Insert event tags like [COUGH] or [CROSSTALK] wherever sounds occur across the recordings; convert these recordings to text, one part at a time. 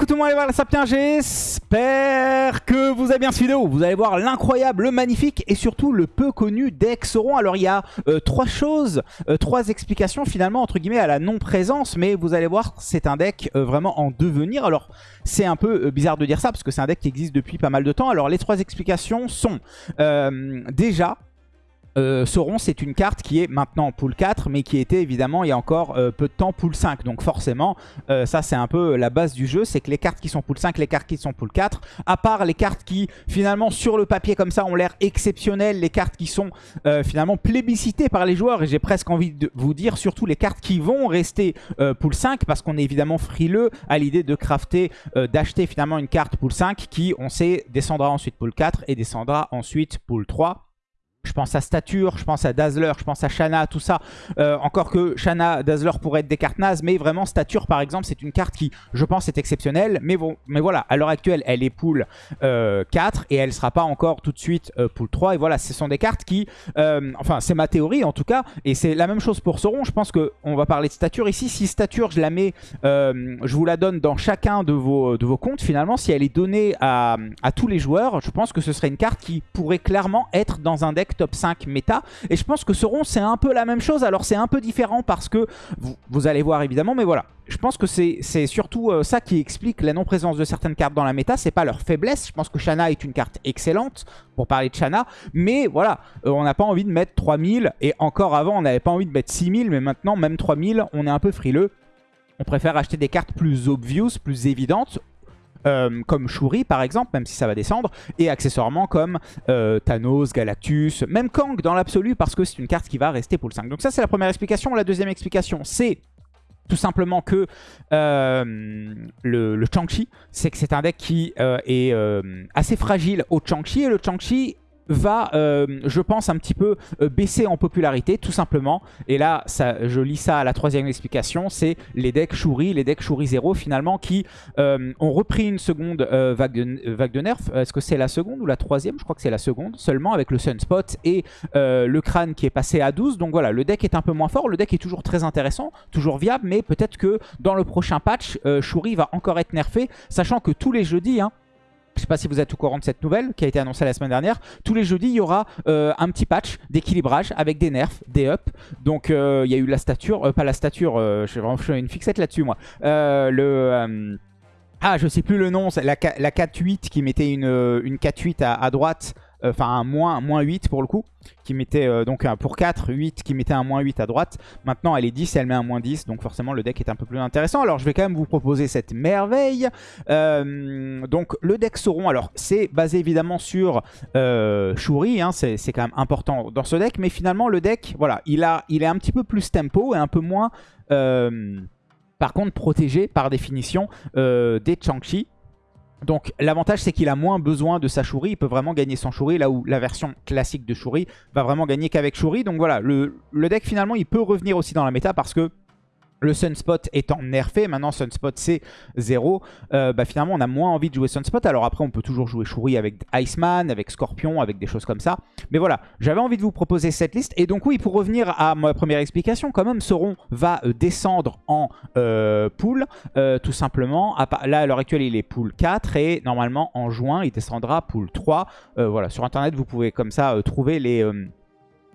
écoute moi allez voir la Sapien, j'espère que vous avez bien cette vidéo. Vous allez voir l'incroyable, le magnifique et surtout le peu connu deck Sauron. Alors il y a euh, trois choses, euh, trois explications finalement entre guillemets à la non-présence, mais vous allez voir c'est un deck euh, vraiment en devenir. Alors c'est un peu bizarre de dire ça parce que c'est un deck qui existe depuis pas mal de temps. Alors les trois explications sont déjà euh, Sauron, c'est une carte qui est maintenant en pool 4, mais qui était évidemment il y a encore euh, peu de temps pool 5. Donc forcément, euh, ça c'est un peu la base du jeu, c'est que les cartes qui sont pool 5, les cartes qui sont pool 4, à part les cartes qui finalement sur le papier comme ça ont l'air exceptionnelles, les cartes qui sont finalement plébiscitées par les joueurs, et j'ai presque envie de vous dire surtout les cartes qui vont rester pool 5, parce qu'on est évidemment frileux à l'idée de crafter, d'acheter finalement une carte pool 5 qui, on sait, descendra ensuite pool 4 et descendra ensuite pool 3. Je pense à Stature, je pense à Dazzler, je pense à Shanna, tout ça. Euh, encore que Shanna, Dazzler pourraient être des cartes nazes, mais vraiment Stature par exemple, c'est une carte qui, je pense, est exceptionnelle. Mais bon, mais voilà, à l'heure actuelle, elle est pool 4 euh, et elle ne sera pas encore tout de suite euh, pool 3. Et voilà, ce sont des cartes qui, enfin, c'est ma théorie en tout cas, et c'est la même chose pour Sauron. Je pense qu'on va parler de Stature ici. Si Stature, je la mets, je vous la donne dans chacun de vos, de vos comptes finalement, si elle est donnée à, à tous les joueurs, je pense que ce serait une carte qui pourrait clairement être dans un deck top 5 méta. Et je pense que Sauron, c'est un peu la même chose. Alors, c'est un peu différent parce que, vous, allez voir évidemment, mais voilà. Je pense que c'est surtout euh, ça qui explique la non-présence de certaines cartes dans la méta. C'est pas leur faiblesse. Je pense que Shanna est une carte excellente pour parler de Shanna. Mais voilà, euh, on n'a pas envie de mettre 3000. Et encore avant, on n'avait pas envie de mettre 6000. Mais maintenant, même 3000, on est un peu frileux. On préfère acheter des cartes plus obvious, plus évidentes. Euh, comme Shuri par exemple, même si ça va descendre, et accessoirement comme euh, Thanos, Galactus, même Kang dans l'absolu parce que c'est une carte qui va rester pour le 5. Donc ça c'est la première explication. La deuxième explication c'est tout simplement que euh, le, le Chang-Chi, c'est que c'est un deck qui est assez fragile au Chang-Chi, et le Chang-Chi va, euh, je pense, un petit peu euh, baisser en popularité, tout simplement. Et là, je lis ça à la troisième explication, c'est les decks Shuri, les decks Shuri 0, finalement, qui euh, ont repris une seconde vague, de, vague de nerf. Est-ce que c'est la seconde ou la troisième? Je crois que c'est la seconde, seulement avec le Sunspot et le crâne qui est passé à 12. Donc voilà, le deck est un peu moins fort, le deck est toujours très intéressant, toujours viable, mais peut-être que dans le prochain patch, Shuri va encore être nerfé, sachant que tous les jeudis, hein, je ne sais pas si vous êtes au courant de cette nouvelle qui a été annoncée la semaine dernière. Tous les jeudis, il y aura euh, un petit patch d'équilibrage avec des nerfs, des ups. Donc euh, il y a eu la stature, euh, pas la stature, je vraiment une fixette là-dessus moi. ah, je sais plus le nom, la, la 4-8 qui mettait une, une 4-8 à, droite enfin un moins, moins 8 pour le coup, qui mettait euh, donc pour 4, 8, qui mettait un moins 8 à droite. Maintenant elle est 10 et elle met un moins 10, donc forcément le deck est un peu plus intéressant. Alors je vais quand même vous proposer cette merveille. Euh, donc le deck Sauron, alors c'est basé évidemment sur Shuri, hein, c'est quand même important dans ce deck, mais finalement le deck, voilà, il, a, il est un petit peu plus tempo et un peu moins... par contre protégé par définition des Chang-Chi. Donc l'avantage c'est qu'il a moins besoin de sa Shuri, il peut vraiment gagner sans Shuri, là où la version classique de Shuri va vraiment gagner qu'avec Shuri. Donc voilà, le, le, deck finalement il peut revenir aussi dans la méta parce que le Sunspot étant nerfé, maintenant Sunspot c'est 0, euh, bah finalement on a moins envie de jouer Sunspot. Alors après on peut toujours jouer Shuri avec Iceman, avec Scorpion, avec des choses comme ça. Mais voilà, j'avais envie de vous proposer cette liste. Et donc oui, pour revenir à ma première explication, quand même Sauron va euh, descendre en euh, pool, tout simplement. Là à l'heure actuelle il est pool 4 et normalement en juin il descendra pool 3. voilà, sur internet vous pouvez comme ça trouver les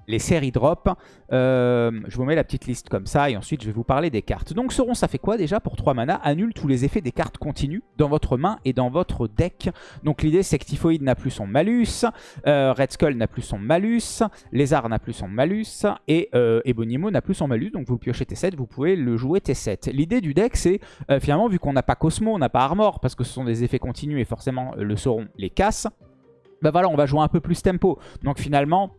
les séries drop. Euh, je vous mets la petite liste comme ça et ensuite je vais vous parler des cartes. Donc Sauron ça fait quoi déjà pour 3 mana Annule tous les effets des cartes continues dans votre main et dans votre deck? Donc l'idée c'est que Typhoïde n'a plus son malus, euh, Red Skull n'a plus son malus, Lézard n'a plus son malus et euh, Ebonimo n'a plus son malus. Donc vous piochez T7, vous pouvez le jouer T7. L'idée du deck c'est finalement vu qu'on n'a pas Cosmo, on n'a pas Armor parce que ce sont des effets continus et forcément le Sauron les casse. Bah voilà on va jouer un peu plus tempo. Donc finalement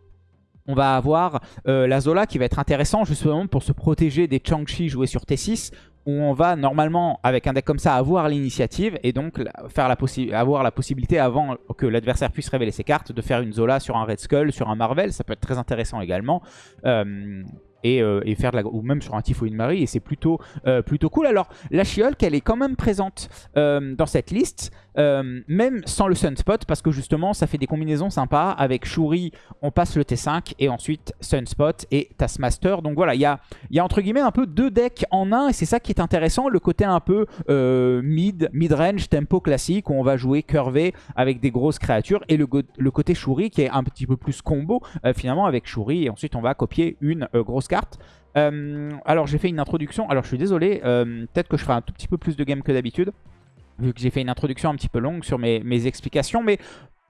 on va avoir euh, la Zola qui va être intéressant justement pour se protéger des Chang-Chi joués sur T6 où on va normalement, avec un deck comme ça, avoir l'initiative et donc avoir la possibilité, avant que l'adversaire puisse révéler ses cartes, de faire une Zola sur un Red Skull, sur un Marvel. Ça peut être très intéressant également. Euh, euh, et, faire ou même sur un Typhoïde Marie et c'est plutôt, plutôt cool. Alors la She-Hulk elle est quand même présente dans cette liste même sans le Sunspot parce que justement ça fait des combinaisons sympas. Avec Shuri on passe le T5 et ensuite Sunspot et Taskmaster. Donc voilà il y a, y entre guillemets un peu deux decks en un et c'est ça qui est intéressant, le côté un peu euh, mid, mid-range, tempo classique, où on va jouer curvé avec des grosses créatures, et le, côté Shuri qui est un petit peu plus combo, euh, finalement, avec Shuri, et ensuite on va copier une euh, grosse carte. alors j'ai fait une introduction, alors je suis désolé, peut-être que je ferai un tout petit peu plus de game que d'habitude, vu que j'ai fait une introduction un petit peu longue sur mes, mes explications, mais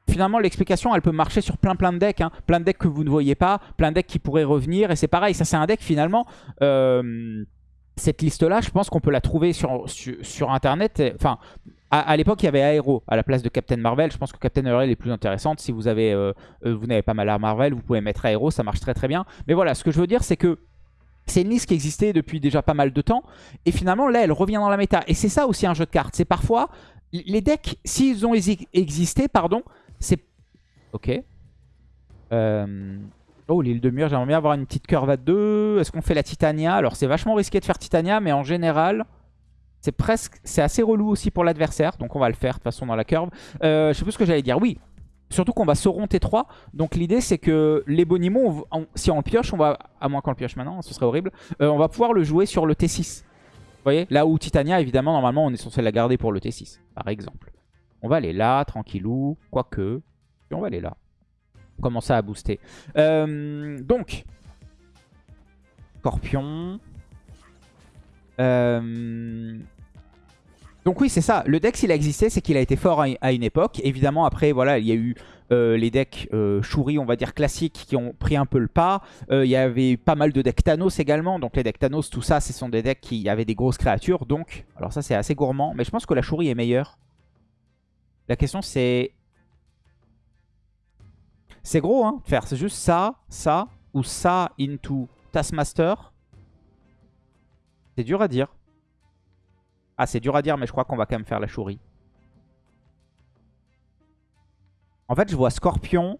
finalement, l'explication, elle peut marcher sur plein plein de decks. Hein. Plein de decks que vous ne voyez pas, plein de decks qui pourraient revenir. Et c'est pareil, ça c'est un deck finalement... Euh, cette liste-là, je pense qu'on peut la trouver sur, sur, Internet. Enfin, à, l'époque, il y avait Aero à la place de Captain Marvel. Je pense que Captain Marvel est plus intéressante. Si vous avez, euh, euh, vous n'avez pas mal à Marvel, vous pouvez mettre Aero, ça marche très très bien. Mais voilà, ce que je veux dire, c'est que c'est une liste qui existait depuis déjà pas mal de temps. Et finalement, là, elle revient dans la méta. Et c'est ça aussi un jeu de cartes. C'est parfois, les decks, s'ils ont existé, pardon, c'est... Ok. Euh... Oh, l'île de mur, j'aimerais bien avoir une petite curve à deux. Est-ce qu'on fait la Titania? Alors, c'est vachement risqué de faire Titania, mais en général, c'est presque... C'est assez relou aussi pour l'adversaire. Donc, on va le faire, de toute façon, dans la curve. Euh, je sais plus ce que j'allais dire. Oui, Surtout qu'on va Sauron T3. Donc l'idée c'est que les Bonimons, si on le pioche, on va, à moins qu'on le pioche maintenant, ce serait horrible, euh, on va pouvoir le jouer sur le T6. Vous voyez Là où Titania, évidemment, normalement, on est censé la garder pour le T6, par exemple. On va aller là, tranquillou, quoique. Puis on va aller là. On commence à booster. Euh, donc, Scorpion. Euh, donc oui, c'est ça. Le deck, s'il a existé, c'est qu'il a été fort à une époque. Évidemment, après, voilà, il y a eu euh, les decks euh, Shuri, on va dire classiques, qui ont pris un peu le pas. il y avait pas mal de decks Thanos également. Donc les decks Thanos, tout ça, ce sont des decks qui avaient des grosses créatures. Donc, alors ça, c'est assez gourmand. Mais je pense que la Shuri est meilleure. La question c'est... C'est gros hein, faire. C'est juste ça, ça, ou ça into Taskmaster. C'est dur à dire. Ah, c'est dur à dire, mais je crois qu'on va quand même faire la chourie. En fait, je vois Scorpion.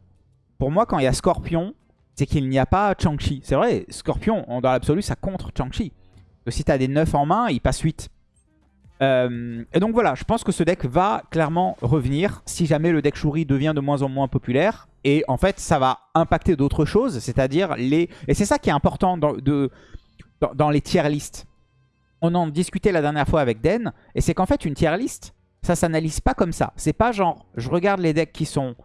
Pour moi, quand il y a Scorpion, c'est qu'il n'y a pas Chang-Chi. C'est vrai, Scorpion, dans l'absolu, ça contre Chang-Chi. Si tu as des 9 en main, il passe 8. Euh, et donc voilà, je pense que ce deck va clairement revenir si jamais le deck Shuri devient de moins en moins populaire. Et en fait, ça va impacter d'autres choses, c'est-à-dire les... Et c'est ça qui est important dans, les tier lists. On en discutait la dernière fois avec Den, et c'est qu'en fait, une tier list, ça s'analyse pas comme ça. C'est pas genre, je regarde les decks qui sont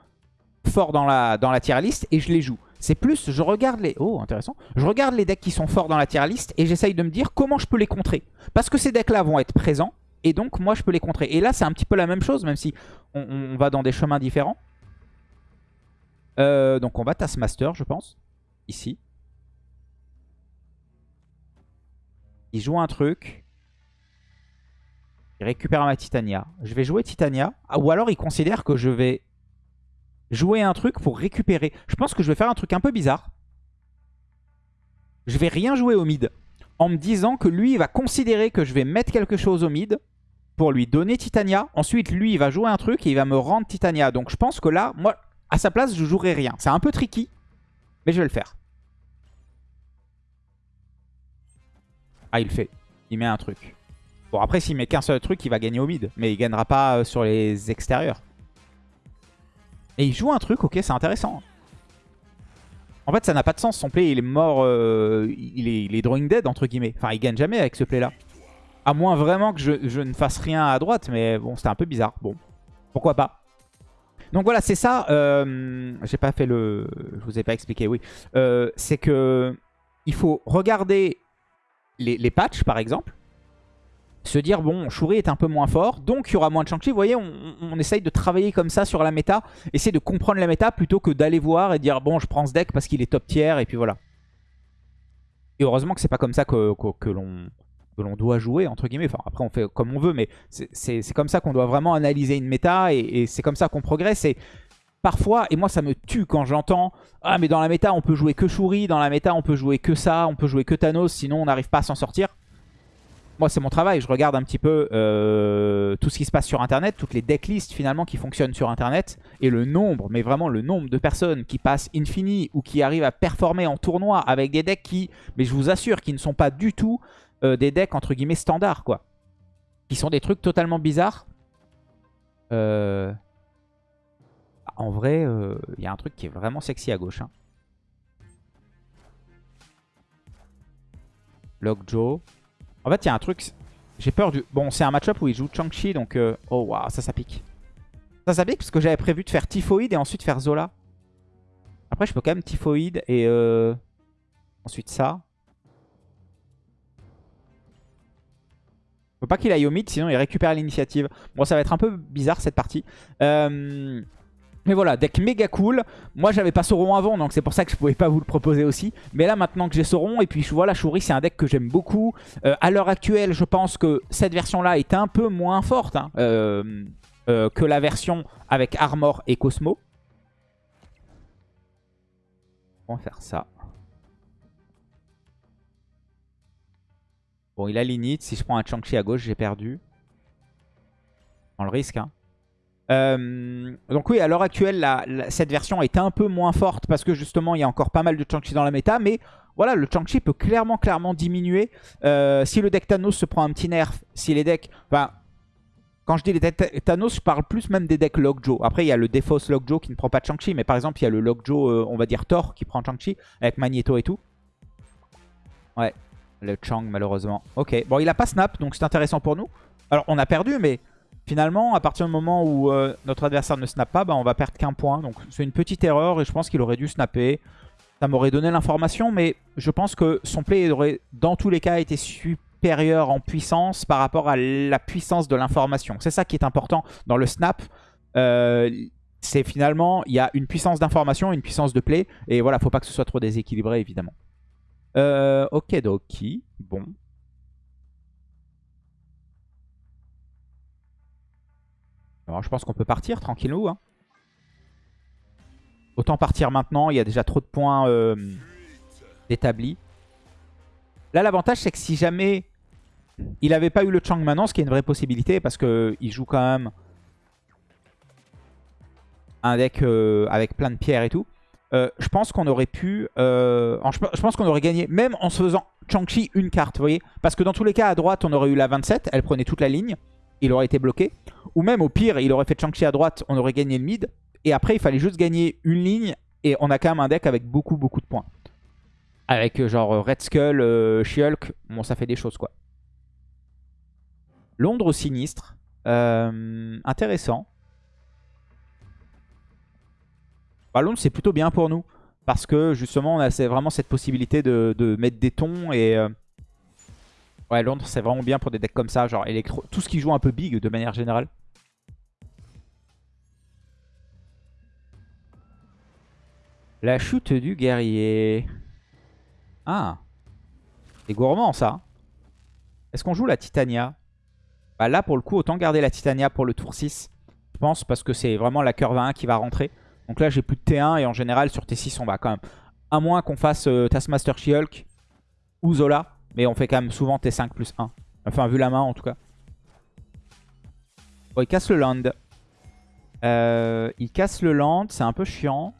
forts dans la, dans la tier list et je les joue. C'est plus, je regarde les... Oh, intéressant. Je regarde les decks qui sont forts dans la tier list et j'essaye de me dire comment je peux les contrer. Parce que ces decks-là vont être présents et donc, moi, je peux les contrer. Et là, c'est un petit peu la même chose, même si on, va dans des chemins différents. Euh, donc, on va Taskmaster, je pense. Ici. Il joue un truc. Il récupère ma Titania. Je vais jouer Titania. Ah, ou alors, il considère que je vais jouer un truc pour récupérer. Je pense que je vais faire un truc un peu bizarre. Je vais rien jouer au mid en me disant que lui, il va considérer que je vais mettre quelque chose au mid pour lui donner Titania. Ensuite, lui, il va jouer un truc et il va me rendre Titania. Donc je pense que là, moi, à sa place, je jouerai rien. C'est un peu tricky, mais je vais le faire. Ah, il le fait. Il met un truc. Bon, après, s'il met qu'un seul truc, il va gagner au mid. Mais il gagnera pas euh, sur les extérieurs. Et il joue un truc, ok, c'est intéressant. En fait, ça n'a pas de sens. Son play, il est mort. Euh, il, est, drawing dead, entre guillemets. Enfin, il gagne jamais avec ce play-là. À moins vraiment que je, ne fasse rien à droite. Mais bon, c'était un peu bizarre. Bon, pourquoi pas. Donc voilà, c'est ça. Euh, J'ai pas fait le... Je vous ai pas expliqué, oui. C'est que il faut regarder les, les patchs, par exemple se dire, bon, Shuri est un peu moins fort, donc il y aura moins de Shang-Chi. Vous voyez, on, essaye de travailler comme ça sur la méta, essayer de comprendre la méta plutôt que d'aller voir et dire, bon, je prends ce deck parce qu'il est top tier, et puis voilà. Et heureusement que c'est pas comme ça que, l'on doit jouer, entre guillemets. Enfin, après, on fait comme on veut, mais c'est comme ça qu'on doit vraiment analyser une méta, et, et c'est comme ça qu'on progresse. Parfois, et moi ça me tue quand j'entends « Ah mais dans la méta on peut jouer que Shuri, dans la méta on peut jouer que ça, on peut jouer que Thanos, sinon on n'arrive pas à s'en sortir » moi c'est mon travail, je regarde un petit peu euh, tout ce qui se passe sur internet, toutes les decklists finalement qui fonctionnent sur internet, et le nombre, mais vraiment le nombre de personnes qui passent Infini ou qui arrivent à performer en tournoi avec des decks qui, mais je vous assure, qui ne sont pas du tout euh, des decks entre guillemets standards quoi. Qui sont des trucs totalement bizarres. Euh, en vrai, il y a un truc qui est vraiment sexy à gauche. Hein. Lockjaw. En fait, il y a un truc... J'ai peur du... Bon, c'est un match-up où il joue Chang-Chi, donc... euh, Oh, waouh, ça, ça pique. Ça, ça pique parce que j'avais prévu de faire Typhoïde et ensuite faire Zola. Après, je peux quand même Typhoïde et... euh, Ensuite ça. Faut pas qu'il aille au mid, sinon il récupère l'initiative. Bon, ça va être un peu bizarre cette partie. Euh, Mais voilà, deck méga cool. Moi, j'avais pas Sauron avant, donc c'est pour ça que je pouvais pas vous le proposer aussi. Mais là, maintenant que j'ai Sauron, et puis voilà, Shuri, c'est un deck que j'aime beaucoup. Euh, à l'heure actuelle, je pense que cette version-là est un peu moins forte hein, euh, euh, que la version avec Armor et Cosmo. On va faire ça. Bon, il a l'init. Si je prends un Chang-Chi à gauche, j'ai perdu. On le risque. Hein. Euh, donc oui, à l'heure actuelle, cette version est un peu moins forte parce que justement, il y a encore pas mal de Chang-Chi dans la méta. Mais voilà, le Chang-Chi peut clairement, clairement diminuer. Euh, si le deck Thanos se prend un petit nerf, si les decks... Enfin, quand je dis les decks Thanos, je parle plus même des decks Lockjaw. Après, il y a le Defauce Lockjaw qui ne prend pas de Chang-Chi. Mais par exemple, il y a le Lockjaw, euh, on va dire Thor, qui prend Chang-Chi avec Magneto et tout. Ouais, le Chang malheureusement. Ok, bon il a pas snap donc c'est intéressant pour nous. Alors on a perdu mais finalement à partir du moment où euh, notre adversaire ne snap pas, bah, on va perdre qu'un point. Donc c'est une petite erreur et je pense qu'il aurait dû snapper. Ça m'aurait donné l'information mais je pense que son play aurait dans tous les cas été supérieur en puissance par rapport à la puissance de l'information. C'est ça qui est important dans le snap. Euh, c'est finalement, il y a une puissance d'information, une puissance de play. Et voilà, faut pas que ce soit trop déséquilibré évidemment. Euh, ok, Doki. Bon. Alors, je pense qu'on peut partir tranquillou. Hein. Autant partir maintenant. Il y a déjà trop de points euh, établis. Là, l'avantage, c'est que si jamais il n'avait pas eu le Chang maintenant, ce qui est une vraie possibilité, parce qu'il joue quand même un deck euh, avec plein de pierres et tout. Euh, je pense qu'on aurait pu... je pense qu'on aurait gagné, même en se faisant Chang-Chi une carte, vous voyez Parce que dans tous les cas, à droite, on aurait eu la 27, elle prenait toute la ligne, il aurait été bloqué. Ou même, au pire, il aurait fait Chang-Chi à droite, on aurait gagné le mid. Et après, il fallait juste gagner une ligne, et on a quand même un deck avec beaucoup, beaucoup de points. Avec euh, genre euh, Red Skull, euh, She-Hulk, bon, ça fait des choses, quoi. Londres au sinistre, euh, intéressant. Bah, Londres, c'est plutôt bien pour nous. Parce que justement, on a vraiment cette possibilité de, mettre des tons. Et ouais, Londres, c'est vraiment bien pour des decks comme ça. Genre électro... tout ce qui joue un peu big de manière générale. La chute du guerrier. Ah. C'est gourmand ça. Est-ce qu'on joue la Titania? Bah là, pour le coup, autant garder la Titania pour le tour 6. Je pense parce que c'est vraiment la curve 1 qui va rentrer. Donc là, j'ai plus de T1 et en général, sur T6, on va quand même... À moins qu'on fasse euh, Taskmaster She-Hulk ou Zola. Mais on fait quand même souvent T5 plus 1. Enfin, vu la main, en tout cas. Bon, il casse le land. Euh, il casse le land, c'est un peu chiant.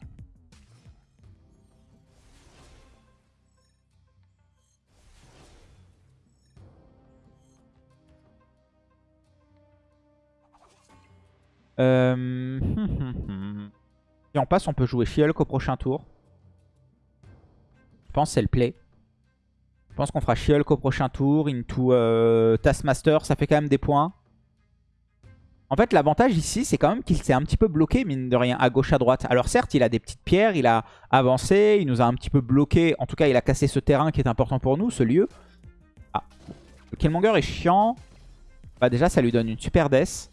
Euh... [LAUGHS] Si on passe, on peut jouer She-Hulk au prochain tour. Je pense c'est le play. Je pense qu'on fera She-Hulk au prochain tour. Into euh, Taskmaster, ça fait quand même des points. En fait, l'avantage ici, c'est quand même qu'il s'est un petit peu bloqué, mine de rien, à gauche, à droite. Alors certes, il a des petites pierres, il a avancé, il nous a un petit peu bloqué. En tout cas, il a cassé ce terrain qui est important pour nous, ce lieu. Ah, le Killmonger est chiant. Bah déjà, ça lui donne une super death.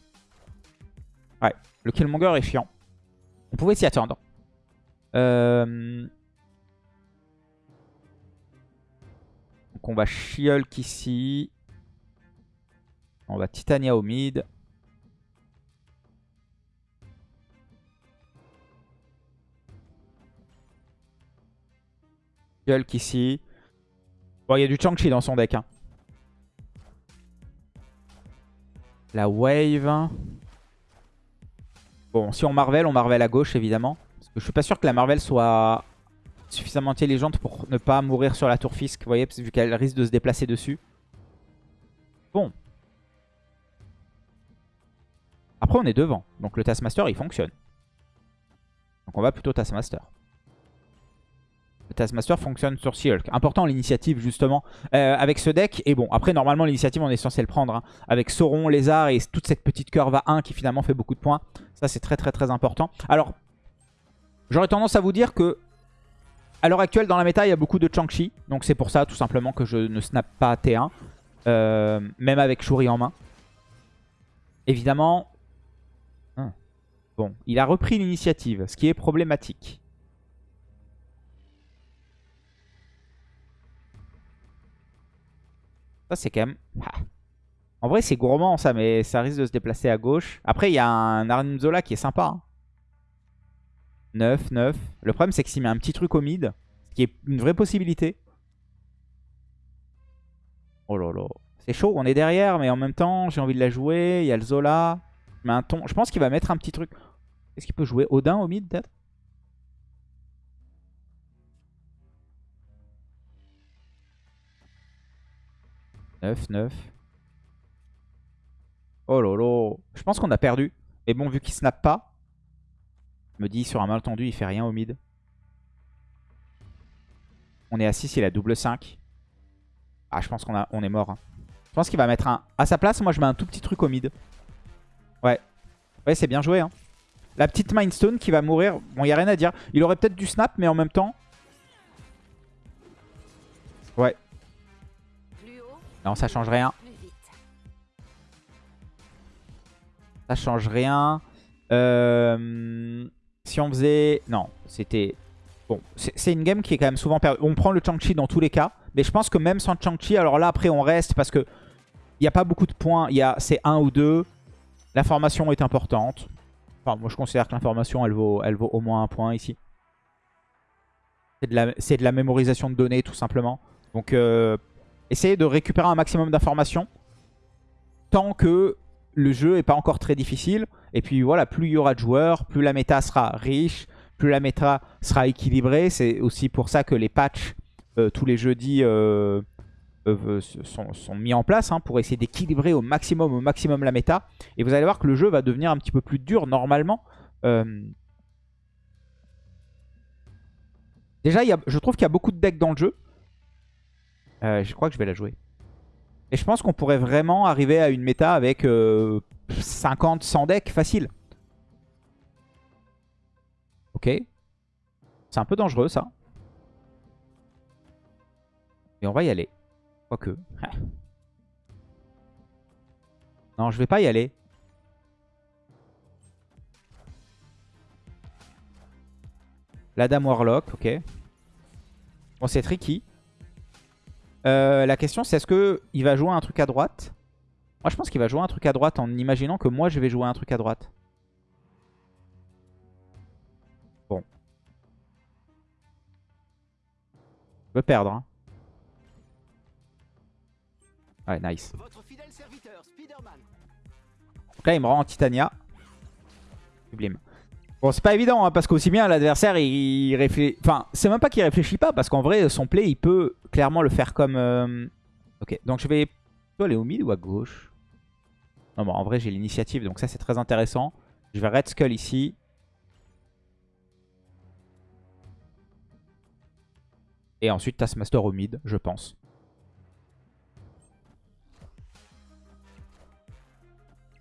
Ouais, le Killmonger est chiant. On pouvait s'y attendre. Euh... on va She-Hulk ici. On va Titania au mid. She-Hulk ici. Bon, il y a du Chang-Chi dans son deck. hein. La wave. Bon, si on Marvel, on Marvel à gauche, évidemment. Parce que je suis pas sûr que la Marvel soit suffisamment intelligente pour ne pas mourir sur la tour Fisk. Vous voyez, vu qu'elle risque de se déplacer dessus. Bon. Après, on est devant. Donc le Taskmaster, il fonctionne. Donc on va plutôt Taskmaster. Le Taskmaster fonctionne sur Sea Hulk. Important l'initiative justement euh, avec ce deck. Et bon, après normalement l'initiative on est censé le prendre. hein. Avec Sauron, Lézard et toute cette petite curve à 1 qui finalement fait beaucoup de points. Ça c'est très très très important. Alors, j'aurais tendance à vous dire que à l'heure actuelle dans la méta il y a beaucoup de Chang-Chi. Donc c'est pour ça tout simplement que je ne snap pas T1. euh, même avec Shuri en main. Évidemment, Hein. bon, il a repris l'initiative, ce qui est problématique. Ça, c'est quand même... Ah. En vrai, c'est gourmand, ça, mais ça risque de se déplacer à gauche. Après, il y a un Arnim qui est sympa. hein. 9, 9. Le problème, c'est que s'il met un petit truc au mid, ce qui est une vraie possibilité. Oh là. C'est chaud, on est derrière, mais en même temps, j'ai envie de la jouer. Il y a le Zola. Je un ton. Je pense qu'il va mettre un petit truc. Est-ce qu'il peut jouer Odin au mid, peut-être? 9, 9. Oh lolo. Je pense qu'on a perdu. Mais bon, vu qu'il snap pas, me dis sur un malentendu, il fait rien au mid. On est à 6, il a double 5. Ah, je pense qu'on on est mort. hein. Je pense qu'il va mettre un... À sa place, moi, je mets un tout petit truc au mid. Ouais. Ouais, c'est bien joué. Hein. La petite Mindstone qui va mourir. Bon, il a rien à dire. Il aurait peut-être du snap, mais en même temps... Ouais. Non, ça change rien. Ça change rien. Euh, si on faisait... Non, c'était... Bon, c'est une game qui est quand même souvent perdue. On prend le Chang-Chi dans tous les cas. Mais je pense que même sans Chang-Chi, alors là, après, on reste parce que il n'y a pas beaucoup de points. Y a C'est un ou deux. L'information est importante. Enfin, moi, je considère que l'information, elle vaut, au moins un point ici. C'est de, la- mémorisation de données, tout simplement. Donc, euh, essayez de récupérer un maximum d'informations. Tant que le jeu est pas encore très difficile. Et puis voilà, plus il y aura de joueurs, plus la méta sera riche, plus la méta sera équilibrée. C'est aussi pour ça que les patchs euh, tous les jeudis euh, euh, sont, mis en place hein, pour essayer d'équilibrer au maximum, au maximum la méta. Et vous allez voir que le jeu va devenir un petit peu plus dur normalement. Déjà, je trouve qu'il y a beaucoup de decks dans le jeu. Je crois que je vais la jouer. Et je pense qu'on pourrait vraiment arriver à une méta avec 50, 100 decks facile. Ok. C'est un peu dangereux ça. Mais on va y aller. Quoique. [LAUGHS] non, je vais pas y aller. La Dame Warlock, ok. Bon, c'est tricky. Euh, la question, c'est est-ce qu'il va jouer un truc à droite? Moi, je pense qu'il va jouer un truc à droite en imaginant que moi, je vais jouer un truc à droite. Bon. Je veux perdre. hein. Ouais, nice. Votre fidèle serviteur, Spider-Man. Donc là, il me rend en Titania. Sublime. Bon, c'est pas évident, hein, parce qu'aussi bien l'adversaire, il, réfléchit... Enfin, c'est même pas qu'il réfléchit pas, parce qu'en vrai, son play, il peut clairement le faire comme... euh, Ok, donc je vais plutôt aller au mid ou à gauche? Non, bon, en vrai, j'ai l'initiative, donc ça, c'est très intéressant. Je vais Red Skull ici. Et ensuite, Taskmaster au mid, je pense.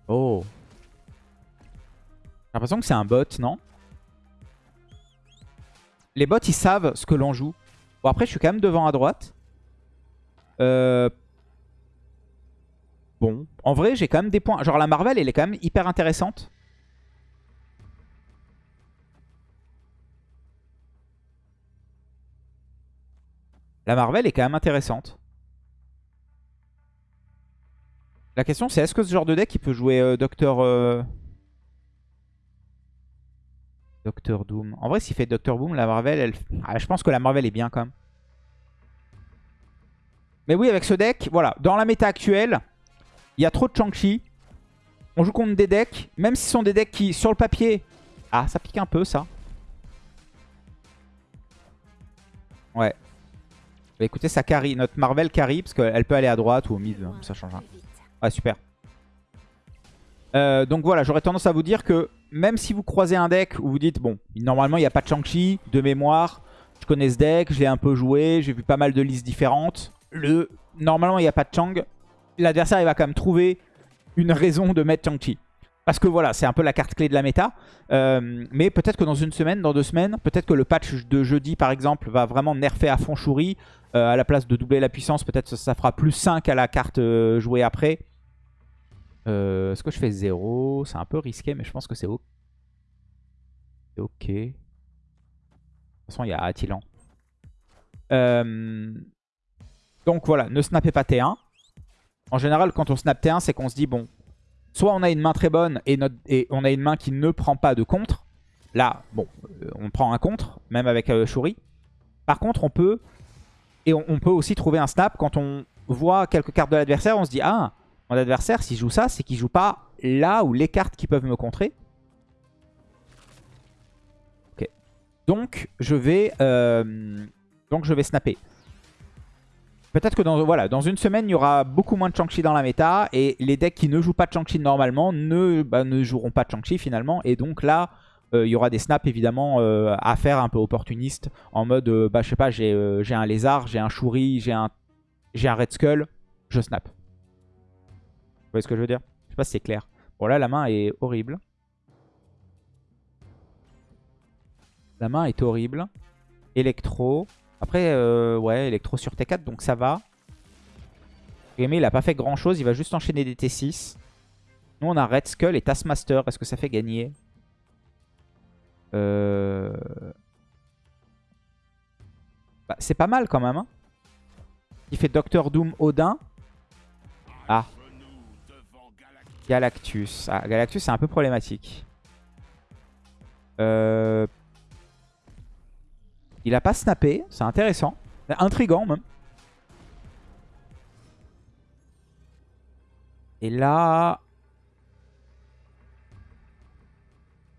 Oh J'ai l'impression que c'est un bot, non? Les bots, ils savent ce que l'on joue. Bon, après, je suis quand même devant à droite. Euh... Bon. En vrai, j'ai quand même des points. Genre, la Marvel, elle est quand même hyper intéressante. La Marvel est quand même intéressante. La question, c'est est-ce que ce genre de deck, il peut jouer euh, Docteur... euh, Doom? En vrai, s'il fait Docteur Boom, la Marvel, elle... Ah, je pense que la Marvel est bien quand même. Mais oui, avec ce deck, voilà. Dans la méta actuelle, il y a trop de Chang-Chi. On joue contre des decks, même si ce sont des decks qui, sur le papier... Ah, ça pique un peu, ça. Ouais. Bah, écoutez, ça carry. Notre Marvel carry, parce qu'elle peut aller à droite ou au mid, ça change rien. Ouais, super. Euh, donc voilà, j'aurais tendance à vous dire que même si vous croisez un deck où vous dites, bon, normalement il n'y a pas de Shang-Chi, de mémoire, Je connais ce deck, je l'ai un peu joué, j'ai vu pas mal de listes différentes. Le... Normalement, il n'y a pas de Chang. L'adversaire, il va quand même trouver une raison de mettre Chang-Chi. Parce que voilà, c'est un peu la carte clé de la méta. Euh, mais peut-être que dans une semaine, dans deux semaines, peut-être que le patch de jeudi, par exemple, va vraiment nerfer à fond Shuri. Euh, à la place de doubler la puissance, peut-être ça, ça fera plus 5 à la carte euh, jouée après. Euh, Est-ce que je fais 0 C'est un peu risqué, mais je pense que c'est ok. Ok. De toute façon, il y a Attilan. Donc voilà, ne snappez pas T1. En général, quand on snap T1, c'est qu'on se dit, bon, soit on a une main très bonne et, on a une main qui ne prend pas de contre. Là, bon, euh, on prend un contre, même avec euh, Shuri. Par contre, on peut... Et on, peut aussi trouver un snap quand on voit quelques cartes de l'adversaire. On se dit, ah, mon adversaire, s'il joue ça, c'est qu'il joue pas là où les cartes qui peuvent me contrer. Ok. Donc, je vais, euh, donc, je vais snapper. Peut-être que dans, voilà, dans une semaine, il y aura beaucoup moins de Chang-Chi dans la méta. Et les decks qui ne jouent pas de Chang-Chi normalement ne, bah, ne joueront pas de Chang-Chi finalement. Et donc là, euh, il y aura des snaps évidemment euh, à faire un peu opportunistes. En mode, euh, bah, je sais pas, j'ai un lézard, j'ai un Shuri, j'ai un, un Red Skull. Je snap. Vous voyez ce que je veux dire? Je sais pas si c'est clair. Bon là, la main est horrible. La main est horrible. Électro. Après, euh, ouais, électro sur T4, donc ça va. Aimé, il a pas fait grand chose, il va juste enchaîner des T6. Nous, on a Red Skull et Taskmaster. Est-ce que ça fait gagner euh... bah, C'est pas mal quand même. Hein. Il fait Doctor Doom Odin. Ah. Galactus. Ah, Galactus, c'est un peu problématique. Euh... Il a pas snappé, c'est intéressant. Intrigant même. Et là...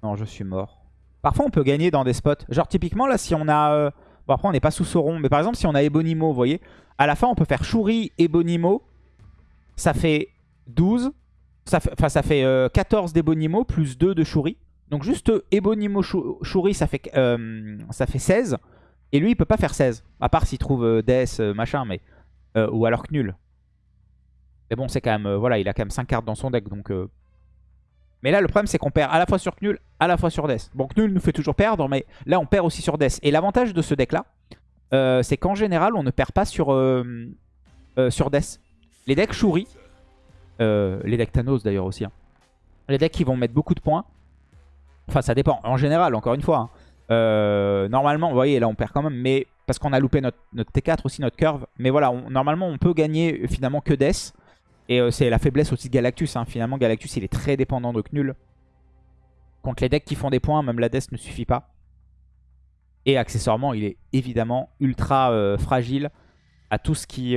Non, je suis mort. Parfois, on peut gagner dans des spots. Genre, typiquement, là, si on a... euh, Bon, après, on n'est pas sous Sauron. Mais par exemple, si on a Ebonimo, vous voyez, à la fin, on peut faire Shuri, Ebonimo. Ça fait 12. Ça fait... Enfin, ça fait euh, 14 d'Ebonimo plus 2 de Shuri. Donc, juste euh, Ebonimo, Shu- Shuri, ça fait, euh, ça fait 16. Et lui, il peut pas faire 16. À part s'il trouve euh, Death, euh, machin, mais... euh, ou alors Knull. Mais bon, c'est quand même... voilà, il a quand même 5 cartes dans son deck, donc... Mais là, le problème, c'est qu'on perd à la fois sur Knull, à la fois sur Death. Bon, Knull nous fait toujours perdre, mais là, on perd aussi sur Death. Et l'avantage de ce deck-là, c'est qu'en général, on ne perd pas sur, sur Death. Les decks Shuri, les decks Thanos d'ailleurs aussi, hein. les decks qui vont mettre beaucoup de points, enfin, ça dépend. En général, encore une fois, hein. Euh, normalement, vous voyez, là, on perd quand même, mais parce qu'on a loupé notre, notre T4 aussi, notre curve. Mais voilà, normalement, on peut gagner euh, finalement que Death. Et euh, c'est la faiblesse aussi de Galactus. hein. Finalement, Galactus, il est très dépendant de Knull. Contre les decks qui font des points, même la Death ne suffit pas. Et accessoirement, il est évidemment ultra fragile à tout ce qui,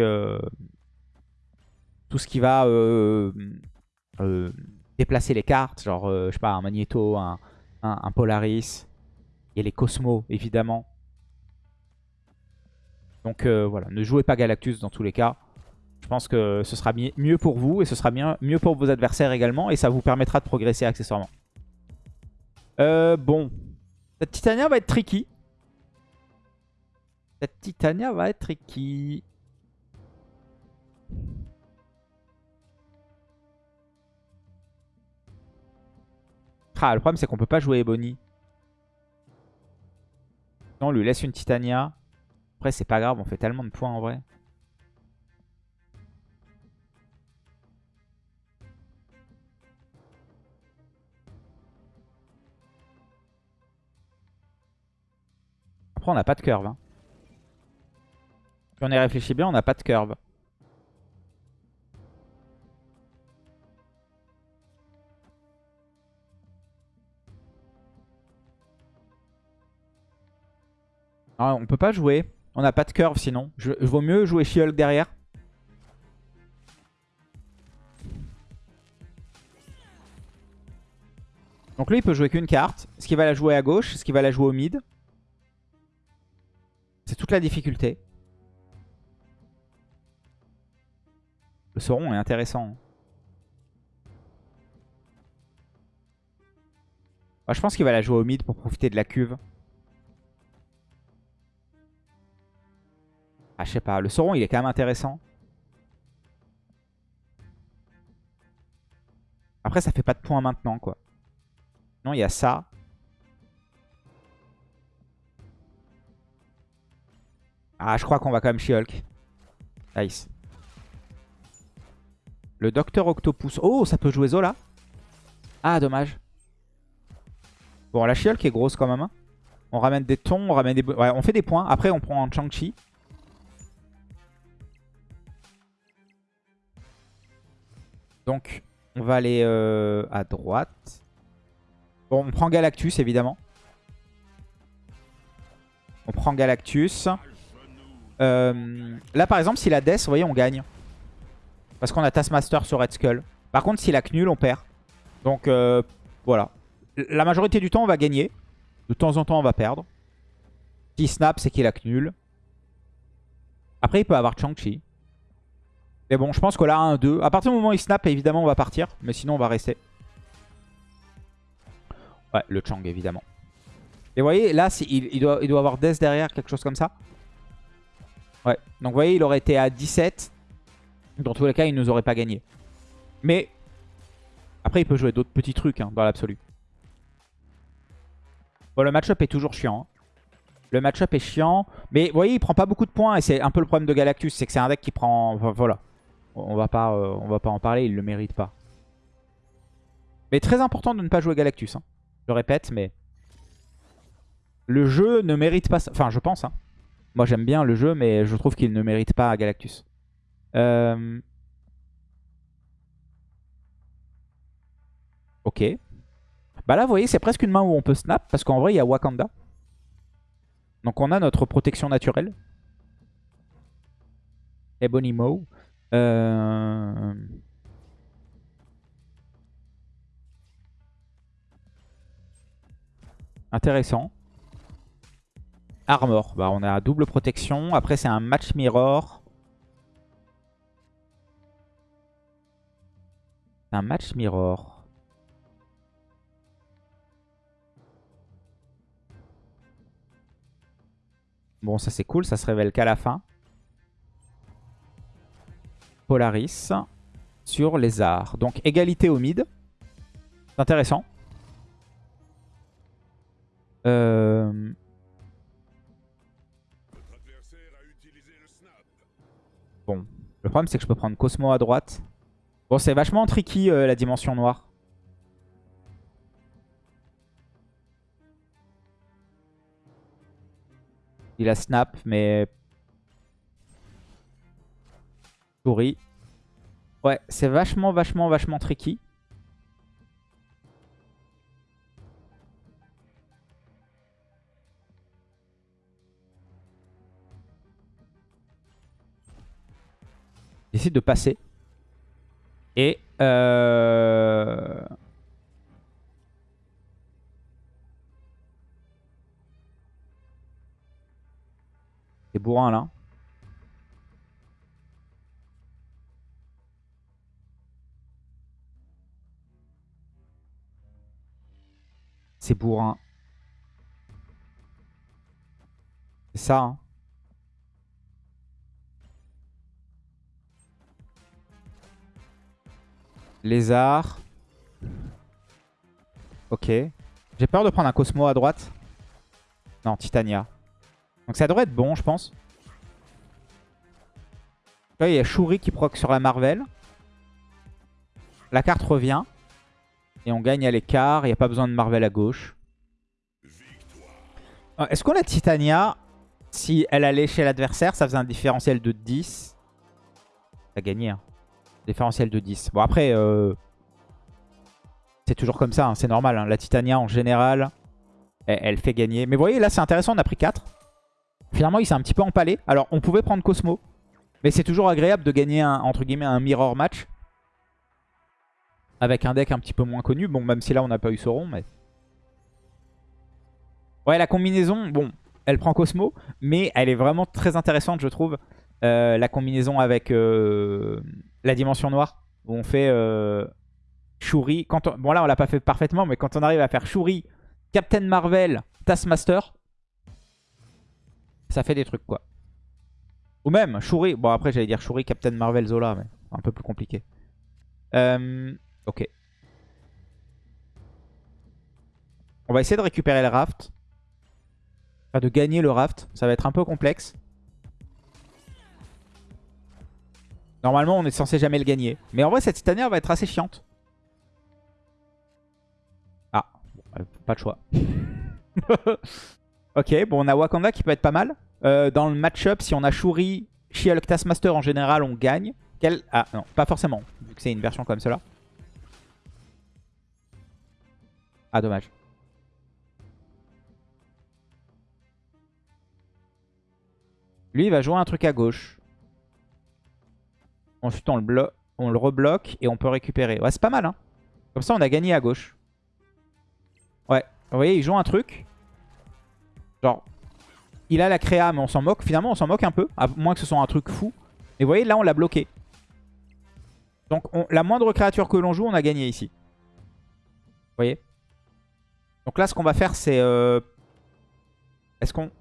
tout ce qui va déplacer les cartes. Genre, je sais pas, un Magneto, un Polaris. Il y a les Cosmos, évidemment. Donc euh, voilà, ne jouez pas Galactus dans tous les cas. Je pense que ce sera mi- mieux pour vous et ce sera mieux pour vos adversaires également. Et ça vous permettra de progresser accessoirement. Euh, bon. Cette Titania va être tricky. Cette Titania va être tricky. Ah, le problème c'est qu'on peut pas jouer Ebony. Non, on lui laisse une Titania. Après, c'est pas grave, on fait tellement de points en vrai. Après, on n'a pas de curve. Hein. Si on y réfléchit bien, on n'a pas de curve. Ah, on peut pas jouer. On n'a pas de curve sinon. Je, je vaut mieux jouer She-Hulk derrière. Donc lui, il peut jouer qu'une carte. Est-ce qu'il va la jouer à gauche Est-ce qu'il va la jouer au mid C'est toute la difficulté. Le Sauron est intéressant. Ah, je pense qu'il va la jouer au mid pour profiter de la cuve. Ah, je sais pas. Le Sauron, il est quand même intéressant. Après, ça fait pas de points maintenant, quoi. Non, il y a ça. Ah, je crois qu'on va quand même She-Hulk. Nice. Le Docteur Octopus. Oh, ça peut jouer Zola. Ah, dommage. Bon, la She-Hulk est grosse quand même. hein. On ramène des tons, on ramène des... Ouais, on fait des points. Après, on prend un Chang-Chi. Donc, on va aller euh, à droite. Bon, on prend Galactus, évidemment. On prend Galactus. Euh, là, par exemple, s'il a Death, vous voyez, on gagne. Parce qu'on a Taskmaster sur Red Skull. Par contre, s'il a Knull, on perd. Donc, euh, voilà. La majorité du temps, on va gagner. De temps en temps, on va perdre. S'il snap, c'est qu'il a Knull. Après, il peut avoir Chang-Chi. Mais bon, je pense que là, 1-2. À partir du moment où il snap, évidemment, on va partir. Mais sinon, on va rester. Ouais, le Chang, évidemment. Et vous voyez, là, il, doit, avoir Death derrière, quelque chose comme ça. Ouais. Donc, vous voyez, il aurait été à 17. Dans tous les cas, il nous aurait pas gagné. Mais, après, il peut jouer d'autres petits trucs, hein, dans l'absolu. Bon, le match-up est toujours chiant. hein. Le match-up est chiant. Mais, vous voyez, il prend pas beaucoup de points. Et c'est un peu le problème de Galactus. C'est que c'est un deck qui prend... voilà. On va pas, euh, va pas en parler. Il le mérite pas. Mais très important de ne pas jouer Galactus. hein. Je répète, mais... Le jeu ne mérite pas ça. Enfin, je pense. hein. Moi, j'aime bien le jeu, mais je trouve qu'il ne mérite pas Galactus. Euh... Ok. Bah là, vous voyez, c'est presque une main où on peut snap, parce qu'en vrai, il y a Wakanda. Donc on a notre protection naturelle. Ebonimo. Euh... Intéressant. Armor. Bah, on a double protection. Après, c'est un match mirror. Un match mirror. Bon, ça c'est cool. Ça se révèle qu'à la fin. Polaris sur les arts. Donc, égalité au mid. C'est intéressant. Euh... Bon. Le problème, c'est que je peux prendre Cosmo à droite. Bon, c'est vachement tricky, euh, la dimension noire. Il a snap, mais... Ouais, c'est vachement, vachement, vachement tricky. J'essaie de passer. Et... Euh... C'est bourrin là. C'est bourrin. C'est ça. Hein. Lézard. Ok. J'ai peur de prendre un Cosmo à droite. Non, Titania. Donc ça devrait être bon, je pense. Là, il y a Shuri qui proc sur la Marvel. La carte revient. Et on gagne à l'écart. Il n'y a pas besoin de Marvel à gauche. Euh, Est-ce qu'on a Titania? Si elle allait chez l'adversaire, ça faisait un différentiel de 10. Ça a gagné. Hein. Différentiel de 10. Bon, après, euh, c'est toujours comme ça. hein, c'est normal. hein. La Titania, en général, elle, fait gagner. Mais vous voyez, là, c'est intéressant. On a pris 4. Finalement, il s'est un petit peu empalé. Alors, on pouvait prendre Cosmo. Mais c'est toujours agréable de gagner, entre guillemets, un mirror match. Avec un deck un petit peu moins connu. Bon, même si là, on n'a pas eu Sauron, mais... Ouais, la combinaison, bon, elle prend Cosmo. Mais elle est vraiment très intéressante, je trouve. Euh, la combinaison avec euh, la dimension noire. Où on fait euh, Shuri. Quand on- Bon, là, on l'a pas fait parfaitement. Mais quand on arrive à faire Shuri, Captain Marvel, Taskmaster... Ça fait des trucs, quoi. Ou même Shuri. Bon, après, j'allais dire Shuri, Captain Marvel, Zola, mais un peu plus compliqué. Euh, ok. On va essayer de récupérer le raft. Enfin, de gagner le raft. Ça va être un peu complexe. Normalement, on est censé jamais le gagner. Mais en vrai, cette Titania va être assez chiante. Ah, euh, pas de choix. [LAUGHS] ok, bon, on a Wakanda qui peut être pas mal. Euh, dans le match-up, si on a Shuri, She-Hulk, Taskmaster en général, on gagne. Ah non, pas forcément, vu que c'est une version comme cela. Ah, dommage. Lui, il va jouer un truc à gauche. Ensuite, on le, rebloque et on peut récupérer. Ouais, c'est pas mal, hein. Comme ça, on a gagné à gauche. Ouais, vous voyez, il joue un truc. Genre, il a la créa, mais on s'en moque. Finalement, on s'en moque un peu, à moins que ce soit un truc fou. Mais vous voyez, là, on l'a bloqué. Donc, la moindre créature que l'on joue, on a gagné ici. Vous voyez? Donc là, ce qu'on va faire, c'est... Euh... Est-ce qu'on...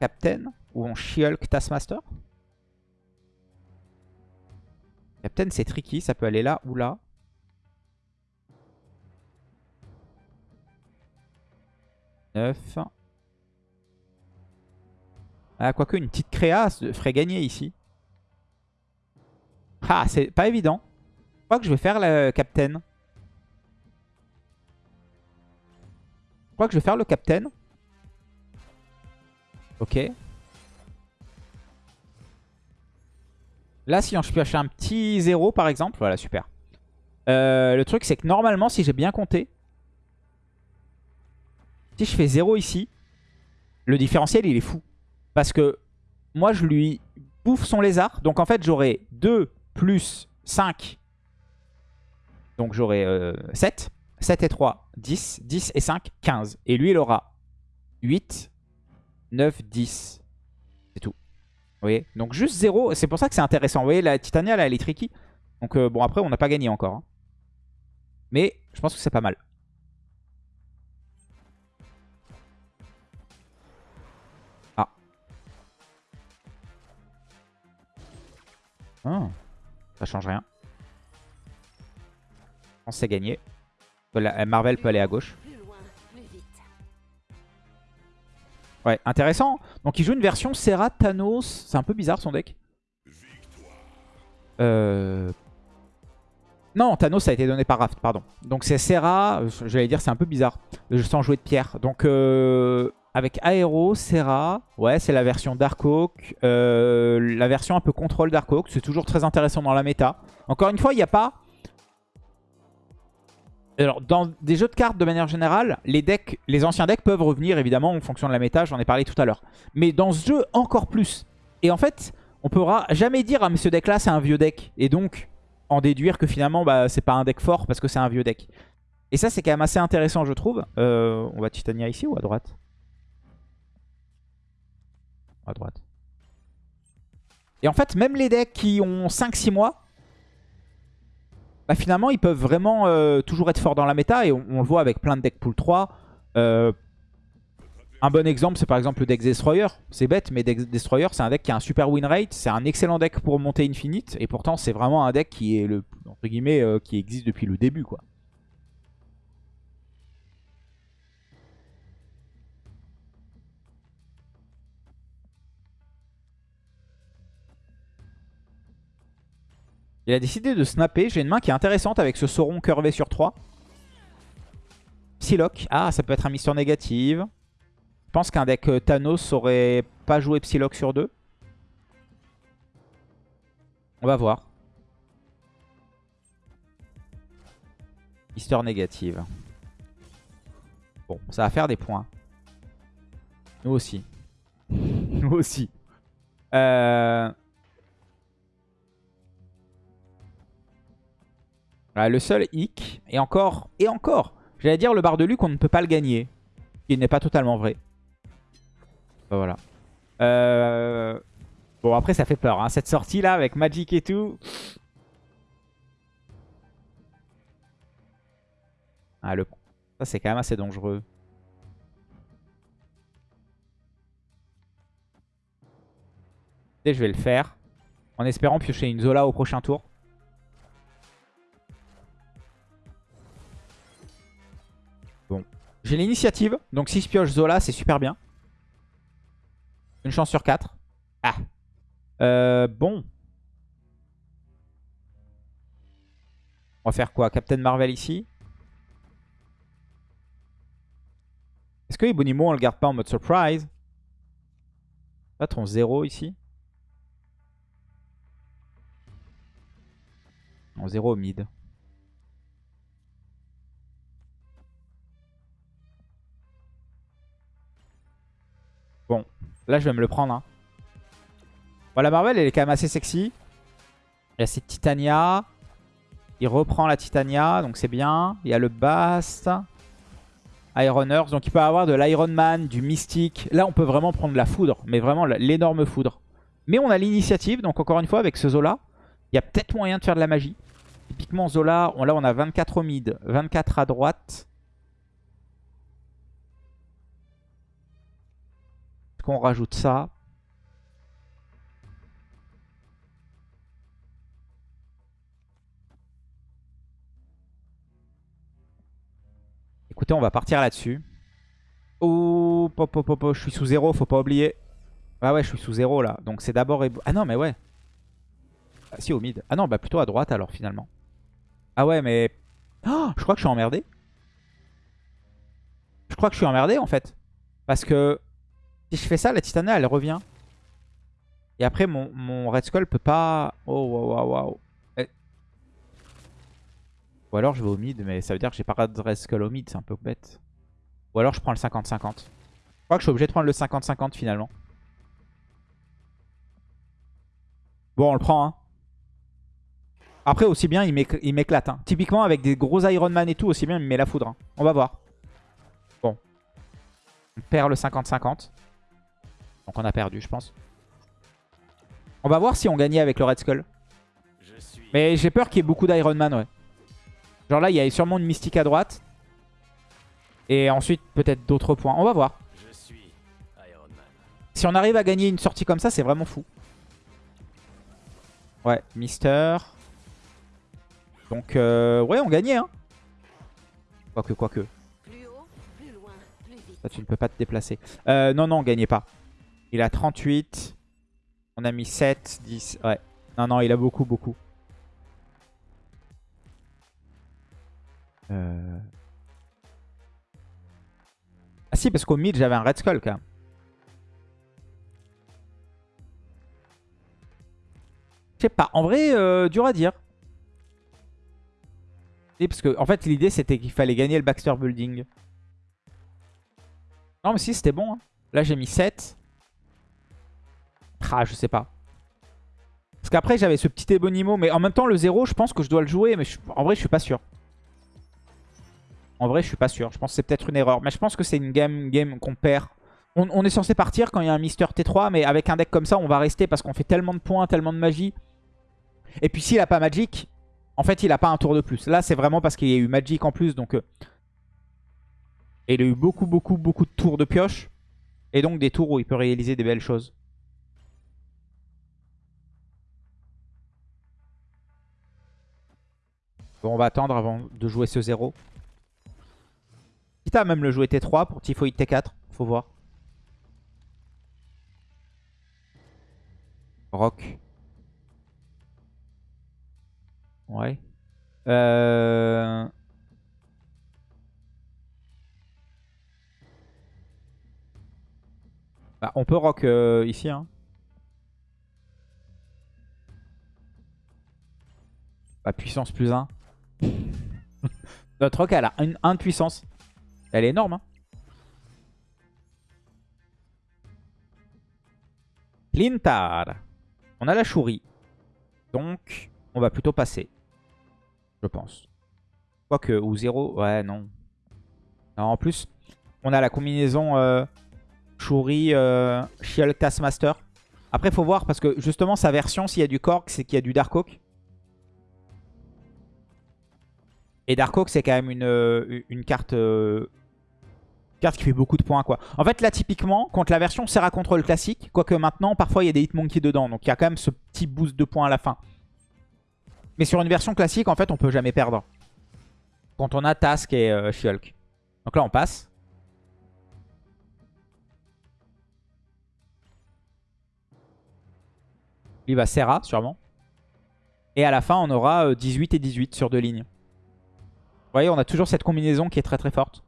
Captain Ou on She-Hulk Taskmaster? Captain, c'est tricky. Ça peut aller là ou là. Neuf. Ah, quoique une petite créa ferait gagner ici. Ah, c'est pas évident. Je crois que je vais faire le Captain. Crois que je vais faire le Captain. Ok. Là, si je pioche un petit 0 par exemple, voilà, super. Euh, le truc, c'est que normalement, si j'ai bien compté, si je fais 0 ici, le différentiel, il est fou. Parce que moi, je lui bouffe son lézard. Donc, en fait, j'aurai 2 plus 5. Donc, j'aurai 7. 7 et 3, 10. 10 et 5, 15. Et lui, il aura 8, 9, 10. C'est tout. Vous voyez? Donc, juste 0. C'est pour ça que c'est intéressant. Vous voyez, la Titania, là, elle est tricky. Donc, euh, bon, après, on n'a pas gagné encore. Hein. Mais je pense que c'est pas mal. Ah, ça change rien. Que c'est gagné. Marvel peut aller à gauche. Ouais, intéressant. Donc il joue une version Serra Thanos. C'est un peu bizarre son deck. Euh... Non, Thanos a été donné par Raft, pardon. Donc c'est Serra, j'allais dire c'est un peu bizarre, sans jouer de pierre. Donc euh, avec Aero, Serra, ouais, c'est la version Darkhawk. Euh, la version un peu contrôle Darkhawk, c'est toujours très intéressant dans la méta. Encore une fois, il n'y a pas... Alors, dans des jeux de cartes, de manière générale, les decks, les anciens decks peuvent revenir, évidemment, en fonction de la méta, j'en ai parlé tout à l'heure. Mais dans ce jeu, encore plus. Et en fait, on pourra jamais dire « Ah, mais ce deck-là, c'est un vieux deck ». Et donc, en déduire que finalement, bah, c'est pas un deck fort parce que c'est un vieux deck. Et ça, c'est quand même assez intéressant, je trouve. Euh, on va Titania ici ou à droite? À droite. Et en fait, même les decks qui ont 5-6 mois, bah finalement, ils peuvent vraiment euh, toujours être forts dans la méta. Et on, le voit avec plein de decks pool 3. Euh, un bon exemple, c'est par exemple le deck Destroyer. C'est bête, mais deck Destroyer, c'est un deck qui a un super win rate. C'est un excellent deck pour monter Infinite. Et pourtant, c'est vraiment un deck qui est euh, qui existe depuis le début, quoi. Il a décidé de snapper. J'ai une main qui est intéressante avec ce Sauron curvé sur 3. Psylocke. Ah, ça peut être un Mister négative. Je pense qu'un deck euh, Thanos aurait pas joué Psylocke sur 2. On va voir. Mister négative. Bon, ça va faire des points. Nous aussi. [LAUGHS] Nous aussi. Euh... le seul hic, et encore, et encore, j'allais dire le bar de Luc, on ne peut pas le gagner. Il n'est pas totalement vrai. Bah, voilà. Euh, bon, après, ça fait peur. Hein. Cette sortie-là, avec Magic et tout. Ah, le... Ça, c'est quand même assez dangereux. Et je vais le faire. En espérant piocher une Zola au prochain tour. J'ai l'initiative. Donc si je pioche Zola, c'est super bien. Une chance sur 4. Ah. Euh, bon. On va faire quoi? Captain Marvel ici? Est-ce que Ebonimo on le garde pas en mode surprise? Patron 0 ici? En 0 au mid. Là je vais me le prendre. Hein. Bon, la Marvel elle est quand même assez sexy. Il y a cette Titania. Il reprend la Titania, donc c'est bien. Il y a le Bast. Iron Earth. Donc il peut avoir de l'Iron Man, du Mystique. Là, on peut vraiment prendre la foudre, mais vraiment l'énorme foudre. Mais on a l'initiative, donc encore une fois, avec ce Zola, il y a peut-être moyen de faire de la magie. Typiquement, Zola, là, on a 24 au mid, 24 à droite. Qu'on rajoute ça Écoutez, on va partir là-dessus. Oh, pop, pop, pop, je suis sous zéro, faut pas oublier. Ah ouais, je suis sous zéro là. Donc c'est d'abord... Ah non, mais ouais. Ah, si, au mid. Ah non, bah plutôt à droite alors finalement. Ah ouais, mais... Oh, je crois que je suis emmerdé. Je crois que je suis emmerdé en fait. Parce que si je fais ça, la Titania, elle revient. Et après, mon, mon Red Skull peut pas... Oh, waouh, waouh, waouh. Ou alors je vais au mid, mais ça veut dire que j'ai pas de Skull au mid, c'est un peu bête. Ou alors je prends le 50-50. Je crois que je suis obligé de prendre le 50-50 finalement. Bon, on le prend. Hein. Après, aussi bien, il m'éclate. Hein. Typiquement, avec des gros Iron Man et tout, aussi bien, il me met la foudre. Hein. On va voir. Bon. On perd le 50-50. Donc on a perdu, je pense. On va voir si on gagnait avec le Red Skull. Mais j'ai peur qu'il y ait beaucoup d'Iron Man, ouais. Genre là, il y a sûrement une mystique à droite. Et ensuite, peut-être d'autres points. On va voir. Si on arrive à gagner une sortie comme ça, c'est vraiment fou. Ouais, Mister. Donc, euh, ouais, on gagnait. Hein. Quoique, quoique. Ça, tu ne peux pas te déplacer. Euh, non, non, on gagnait pas. Il a 38. On a mis 7, 10. Ouais. Non, non, il a beaucoup, beaucoup. Euh. Ah si, parce qu'au mid, j'avais un Red Skull quand même. Je sais pas. En vrai, euh, dur à dire. parce que, en fait, l'idée, c'était qu'il fallait gagner le Baxter Building. Non, mais si, c'était bon. Hein. Là, j'ai mis 7. Ah, je sais pas. Parce qu'après, j'avais ce petit Ebonimo. Mais en même temps, le 0, je pense que je dois le jouer. Mais en vrai, je suis pas sûr. En vrai, je suis pas sûr. Je pense que c'est peut-être une erreur. Mais je pense que c'est une game, game qu'on perd. On, est censé partir quand il y a un Mister T3. Mais avec un deck comme ça, on va rester parce qu'on fait tellement de points, tellement de magie. Et puis s'il a pas Magic, en fait, il a pas un tour de plus. Là, c'est vraiment parce qu'il y a eu Magic en plus. Donc, euh, il a eu beaucoup, beaucoup, beaucoup de tours de pioche. Et donc des tours où il peut réaliser des belles choses. On va attendre avant de jouer ce 0. Quitte à même le jouer T3 pour Typhoid T4. Faut voir. Rock. Ouais. Euh... Bah, on peut rock euh, ici. Hein. Bah, puissance plus 1. [LAUGHS] Notre rock, elle a 1 de puissance. Elle est énorme. Hein. On a la chourie. Donc, on va plutôt passer. Je pense. Quoique, ou 0. Ouais, non. en plus, on a la combinaison euh, chourie euh, Shield Taskmaster. Après, faut voir parce que justement, sa version, s'il y a du Korg, c'est qu'il y a du Dark Oak. Et Dark Oak, c'est quand même une, euh, carte Carte qui fait beaucoup de points, quoi. En fait, là, typiquement, contre la version Serra Control classique, quoique maintenant, parfois, il y a des Hitmonkey dedans. Donc, il y a quand même ce petit boost de points à la fin. Mais sur une version classique, en fait, on peut jamais perdre. Quand on a Task et euh. Donc là, on passe. Il va Serra, sûrement. Et à la fin, on aura euh, 18 et 18 sur deux lignes. Voyez, on a toujours cette combinaison qui est très très forte.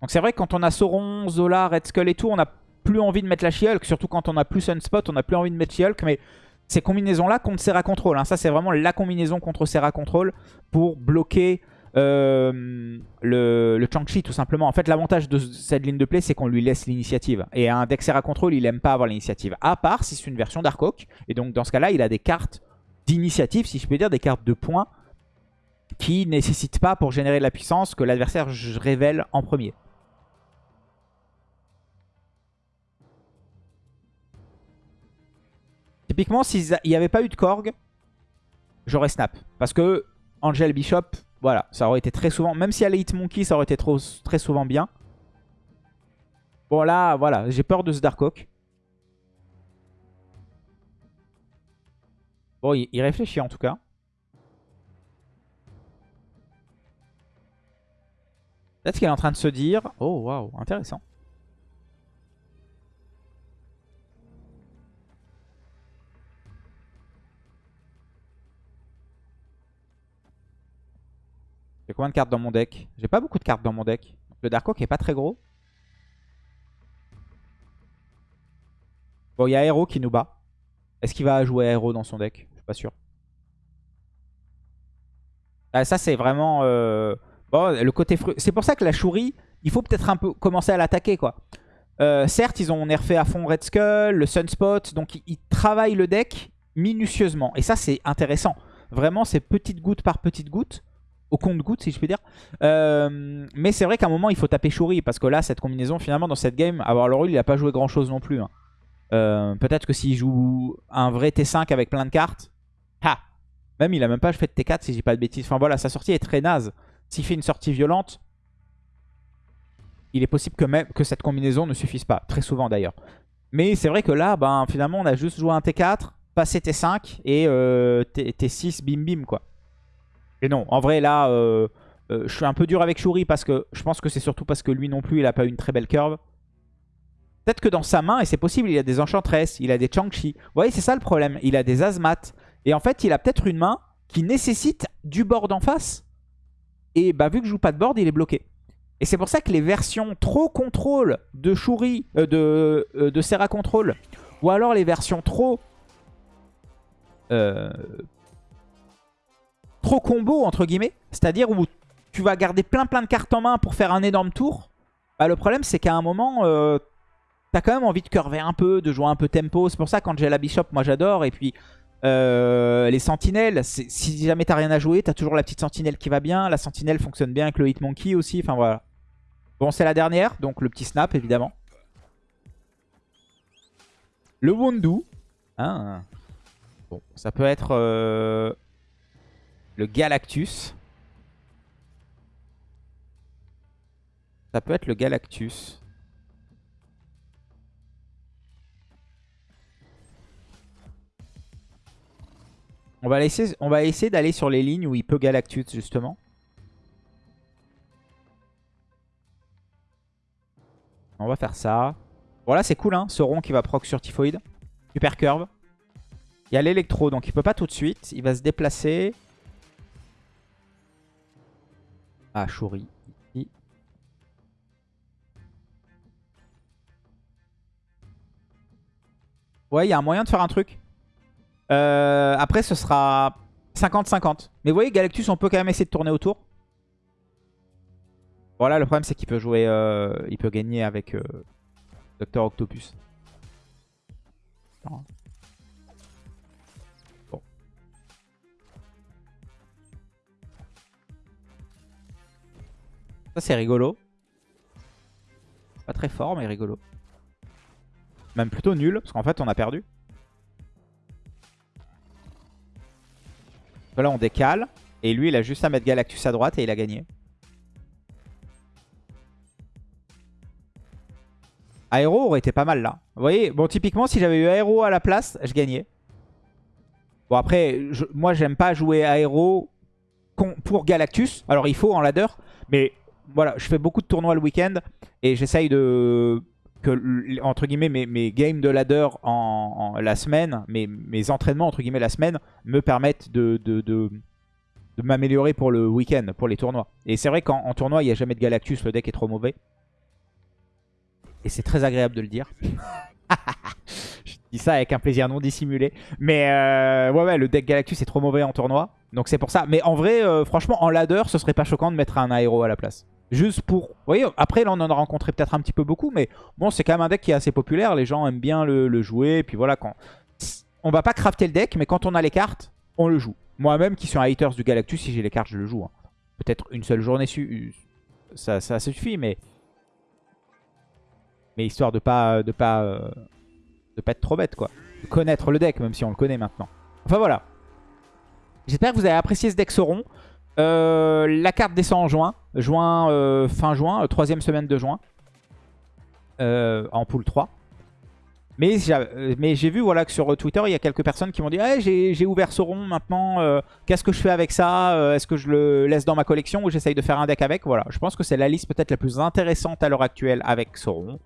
Donc c'est vrai que quand on a Sauron, Zola, Red Skull et tout, on n'a plus envie de mettre la She-Hulk. Surtout quand on a plus Sunspot, on n'a plus envie de mettre She-Hulk. Mais ces combinaisons-là contre Serra Control. hein. Ça, c'est vraiment la combinaison contre Serra Control pour bloquer euh, le, Chang-Chi, tout simplement. En fait, l'avantage de cette ligne de play, c'est qu'on lui laisse l'initiative. Et un deck Serra Control, il aime pas avoir l'initiative. À part si c'est une version Darkhawk. Et donc, dans ce cas-là, il a des cartes d'initiative, si je peux dire, des cartes de points qui nécessitent pas pour générer de la puissance que l'adversaire révèle en premier. Typiquement, s'il n'y avait pas eu de Korg, j'aurais snap. Parce que Angel Bishop, voilà, ça aurait été très souvent, même si elle est Hitmonkey, ça aurait été très souvent bien. Bon là, voilà, j'ai peur de ce Darkhawk. Bon, il, il réfléchit en tout cas. Peut-être qu'il est en train de se dire... Oh, waouh, intéressant. J'ai combien de cartes dans mon deck? J'ai pas beaucoup de cartes dans mon deck. Le Darkhawk est pas très gros. Bon, il y a Aero qui nous bat. Est-ce qu'il va jouer Aero dans son deck? Je suis pas sûr. Ah, ça, c'est vraiment... euh, Bon, le côté C'est pour ça que la Shuri, il faut peut-être un peu commencer à l'attaquer, quoi. Euh, certes, ils ont nerfé à fond Red Skull, le Sunspot, donc ils, travaillent le deck minutieusement. Et ça, c'est intéressant. Vraiment, c'est petite goutte par petite goutte. Au compte-goutte, si je peux dire. Euh, mais c'est vrai qu'à un moment, il faut taper Shuri. Parce que là, cette combinaison, finalement, dans cette game, avoir le rôle, il a pas joué grand-chose non plus. hein. Euh, Peut-être que s'il joue un vrai T5 avec plein de cartes... Ha Même, il a même pas fait de T4, si j'ai pas de bêtises. Enfin voilà, sa sortie est très naze. S'il fait une sortie violente, il est possible que, même, que cette combinaison ne suffise pas. Très souvent d'ailleurs. Mais c'est vrai que là, ben, finalement, on a juste joué un T4, passé T5 et euh, T- T6, bim bim quoi. Et non, en vrai là, euh, euh, je suis un peu dur avec Shuri parce que je pense que c'est surtout parce que lui non plus, il a pas eu une très belle curve. Peut-être que dans sa main, et c'est possible, il a des Enchantress, il a des Chang-Chi. Vous voyez, c'est ça le problème. Il a des Azmat. Et en fait, il a peut-être une main qui nécessite du board en face. Et bah, vu que je joue pas de board, il est bloqué. Et c'est pour ça que les versions trop contrôle de Shuri, euh, de, euh, de Serra Control, ou alors les versions trop... euh, trop combo, entre guillemets, c'est-à-dire où tu vas garder plein plein de cartes en main pour faire un énorme tour, bah, le problème c'est qu'à un moment, t'as quand même envie de curver un peu, de jouer un peu tempo. C'est pour ça quand j'ai la Bishop, moi j'adore. Et puis euh, les sentinelles, si jamais t'as rien à jouer, t'as toujours la petite sentinelle qui va bien. La sentinelle fonctionne bien avec le Hitmonkey aussi. Enfin voilà. Bon, c'est la dernière, donc le petit snap évidemment. Le Wondu. Ah. Bon, ça peut être euh, le Galactus. Ça peut être le Galactus. On va, essayer d'aller sur les lignes où il peut Galactus justement. On va faire ça. Bon là c'est cool hein, ce rond qui va proc sur Typhoid. Super curve. Il y a l'électro donc il peut pas tout de suite. Il va se déplacer. Ah Shuri. Ici. Ouais il y a un moyen de faire un truc. Euh, après, ce sera 50-50. Mais vous voyez, Galactus, on peut quand même essayer de tourner autour. Voilà, le problème, c'est qu'il peut jouer... euh, il peut gagner avec euh, Dr. Octopus. Bon. Ça, c'est rigolo. Pas très fort, mais rigolo. Même plutôt nul, parce qu'en fait, on a perdu. Là, on décale. Et lui, il a juste à mettre Galactus à droite et il a gagné. Aéro aurait été pas mal là. Vous voyez, bon typiquement si j'avais eu Aéro à la place, je gagnais. Bon après, moi j'aime pas jouer Aéro pour Galactus. Alors il faut en ladder, mais voilà, je fais beaucoup de tournois le week-end et j'essaye de que entre guillemets mes, mes games de ladder en, la semaine, mes, entraînements entre guillemets la semaine me permettent de, m'améliorer pour le week-end, pour les tournois. Et c'est vrai qu'en en tournoi il n'y a jamais de Galactus, le deck est trop mauvais. Et c'est très agréable de le dire. [LAUGHS] Je dis ça avec un plaisir non dissimulé. Mais euh, ouais, ouais, le deck Galactus est trop mauvais en tournoi. Donc c'est pour ça. Mais en vrai, euh, franchement, en ladder, ce serait pas choquant de mettre un aéro à la place. Juste pour... Vous voyez, après, là, on en a rencontré peut-être un petit peu beaucoup. Mais bon, c'est quand même un deck qui est assez populaire. Les gens aiment bien le, jouer. Et puis voilà, quand... On va pas crafter le deck, mais quand on a les cartes, on le joue. Moi-même, qui suis un haters du Galactus, si j'ai les cartes, je le joue. hein. Peut-être une seule journée, ça, ça suffit, mais... Mais histoire de pas, de pas, euh, de pas être trop bête, quoi. De connaître le deck, même si on le connaît maintenant. Enfin voilà. J'espère que vous avez apprécié ce deck Sauron. Euh, la carte descend en juin. Euh, fin juin, euh, troisième semaine de juin. En pool 3. Mais j'ai vu voilà, que sur Twitter, il y a quelques personnes qui m'ont dit hey, j'ai ouvert Sauron maintenant, qu'est-ce que je fais avec ça Est-ce que je le laisse dans ma collection ou j'essaye de faire un deck avec? Voilà, je pense que c'est la liste peut-être la plus intéressante à l'heure actuelle avec Sauron.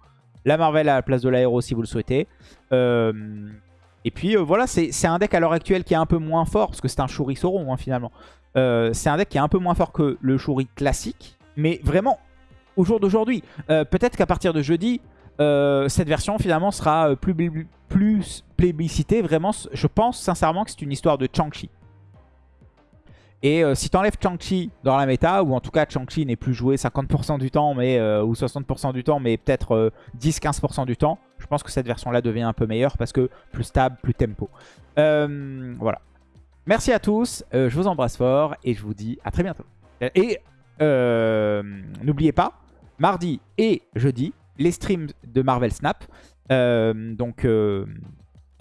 La Marvel à la place de l'aéro si vous le souhaitez. Et puis voilà, c'est c'est un deck à l'heure actuelle qui est un peu moins fort, parce que c'est un Shuri Sauron hein, finalement. Euh, c'est un deck qui est un peu moins fort que le Shuri classique, mais vraiment au jour d'aujourd'hui. Euh, Peut-être qu'à partir de jeudi, euh, cette version finalement sera plus, plus plébiscitée. Vraiment, je pense sincèrement que c'est une histoire de Chang-Chi. Et si tu enlèves Chang-Chi dans la méta, ou en tout cas Chang-Chi n'est plus joué 50% du temps, mais, ou 60% du temps, mais peut-être euh, 10-15% du temps, je pense que cette version-là devient un peu meilleure parce que plus stable, plus tempo. Voilà. Merci à tous, euh, je vous embrasse fort et je vous dis à très bientôt. Et euh, n'oubliez pas, mardi et jeudi, les streams de Marvel Snap. Euh, donc euh,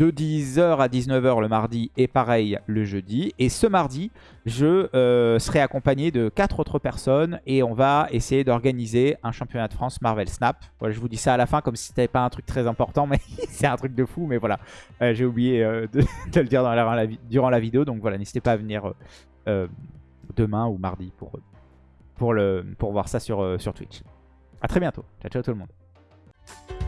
de 10h à 19h le mardi et pareil le jeudi. Et ce mardi, je euh, serai accompagné de quatre autres personnes et on va essayer d'organiser un championnat de France Marvel Snap. Voilà, je vous dis ça à la fin comme si c'était pas un truc très important, mais [LAUGHS] c'est un truc de fou. Mais voilà, Euh, j'ai oublié euh, de, [LAUGHS] le dire durant la vidéo. Donc voilà, n'hésitez pas à venir demain ou mardi pour, voir ça sur, sur Twitch. A très bientôt. Ciao, ciao tout le monde.